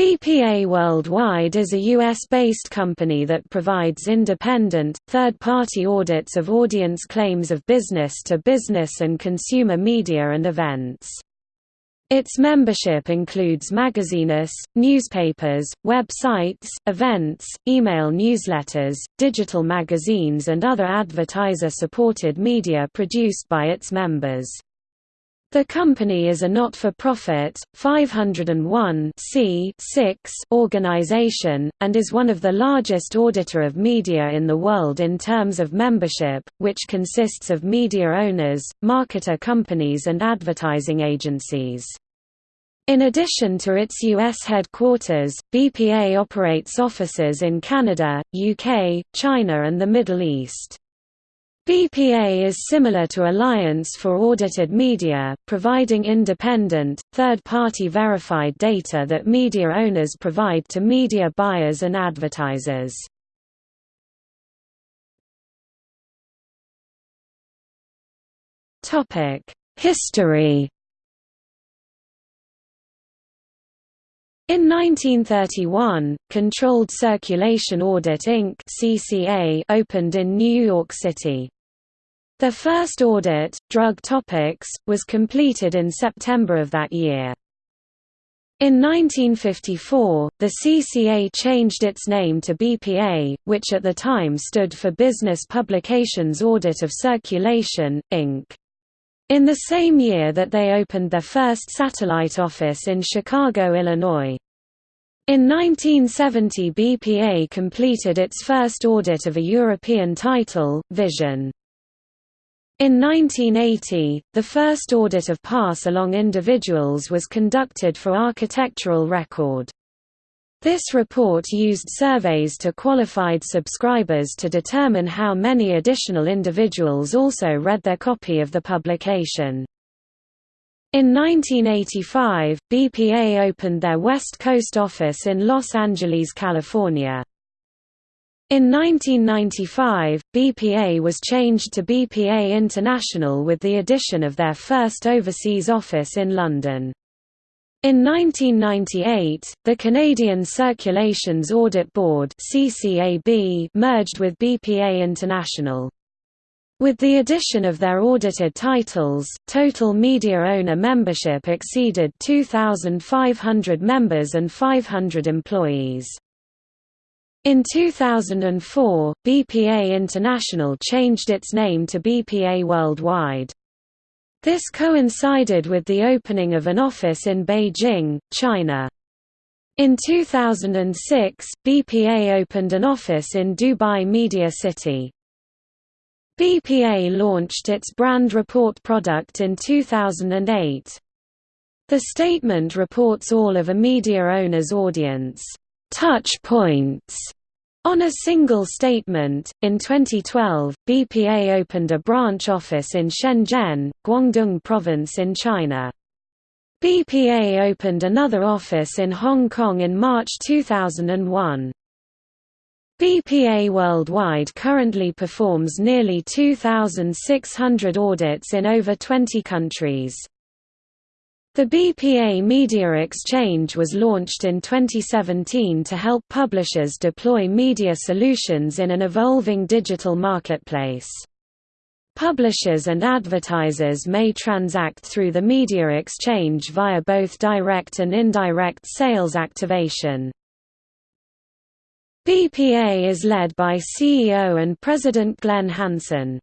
BPA Worldwide is a U.S.-based company that provides independent, third-party audits of audience claims of business-to-business and consumer media and events. Its membership includes magazines, newspapers, websites, events, email newsletters, digital magazines and other advertiser-supported media produced by its members. The company is a not-for-profit, 501 organization, and is one of the largest auditor of media in the world in terms of membership, which consists of media owners, marketer companies and advertising agencies. In addition to its U.S. headquarters, BPA operates offices in Canada, UK, China and the Middle East. BPA is similar to Alliance for Audited Media, providing independent, third-party verified data that media owners provide to media buyers and advertisers. History In 1931, Controlled Circulation Audit Inc. (CCA) opened in New York City. The first audit, Drug Topics, was completed in September of that year. In 1954, the CCA changed its name to BPA, which at the time stood for Business Publications Audit of Circulation, Inc. In the same year that they opened their first satellite office in Chicago, Illinois. In 1970 BPA completed its first audit of a European title, Vision. In 1980, the first audit of pass-along individuals was conducted for architectural record. This report used surveys to qualified subscribers to determine how many additional individuals also read their copy of the publication. In 1985, BPA opened their West Coast office in Los Angeles, California. In 1995, BPA was changed to BPA International with the addition of their first overseas office in London. In 1998, the Canadian Circulations Audit Board merged with BPA International. With the addition of their audited titles, total media owner membership exceeded 2,500 members and 500 employees. In 2004, BPA International changed its name to BPA Worldwide. This coincided with the opening of an office in Beijing, China. In 2006, BPA opened an office in Dubai Media City. BPA launched its brand report product in 2008. The statement reports all of a media owner's audience touch points on a single statement, in 2012, BPA opened a branch office in Shenzhen, Guangdong Province in China. BPA opened another office in Hong Kong in March 2001. BPA Worldwide currently performs nearly 2,600 audits in over 20 countries. The BPA Media Exchange was launched in 2017 to help publishers deploy media solutions in an evolving digital marketplace. Publishers and advertisers may transact through the Media Exchange via both direct and indirect sales activation. BPA is led by CEO and President Glenn Hansen.